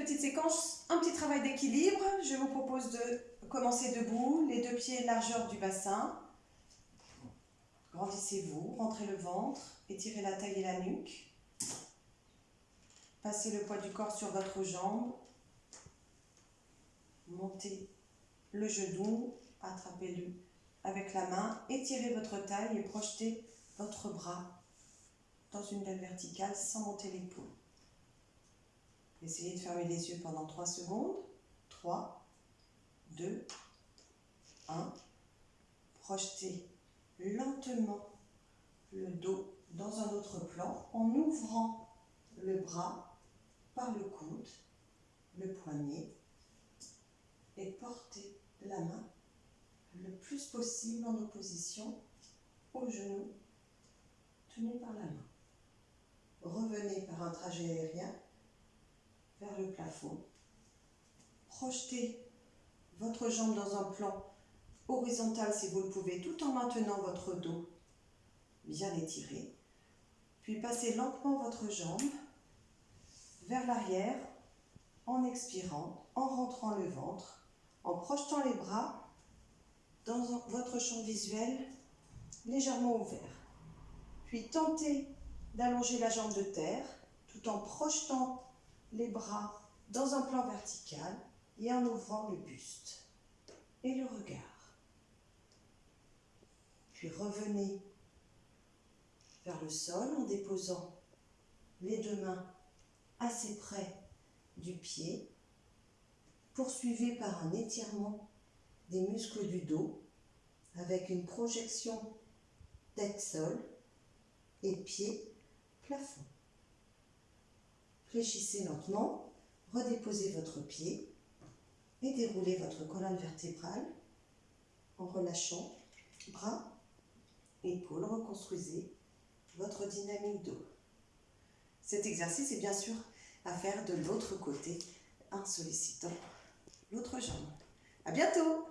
petite séquence, un petit travail d'équilibre. Je vous propose de commencer debout, les deux pieds largeur du bassin. Grandissez-vous, rentrez le ventre, étirez la taille et la nuque. Passez le poids du corps sur votre jambe. Montez le genou, attrapez-le avec la main, étirez votre taille et projetez votre bras dans une belle verticale sans monter l'épaule. Essayez de fermer les yeux pendant 3 secondes. 3, 2, 1. Projetez lentement le dos dans un autre plan en ouvrant le bras par le coude, le poignet et portez la main le plus possible en opposition au genou tenu par la main. Revenez par un trajet aérien vers le plafond. Projetez votre jambe dans un plan horizontal si vous le pouvez, tout en maintenant votre dos bien étiré. Puis passez lentement votre jambe vers l'arrière en expirant, en rentrant le ventre, en projetant les bras dans votre champ visuel légèrement ouvert. Puis tentez d'allonger la jambe de terre tout en projetant les bras dans un plan vertical et en ouvrant le buste et le regard. Puis revenez vers le sol en déposant les deux mains assez près du pied. Poursuivez par un étirement des muscles du dos avec une projection tête-sol et pied plafond. Fléchissez lentement, redéposez votre pied et déroulez votre colonne vertébrale en relâchant bras, épaules, reconstruisez votre dynamique dos. Cet exercice est bien sûr à faire de l'autre côté en sollicitant l'autre jambe. À bientôt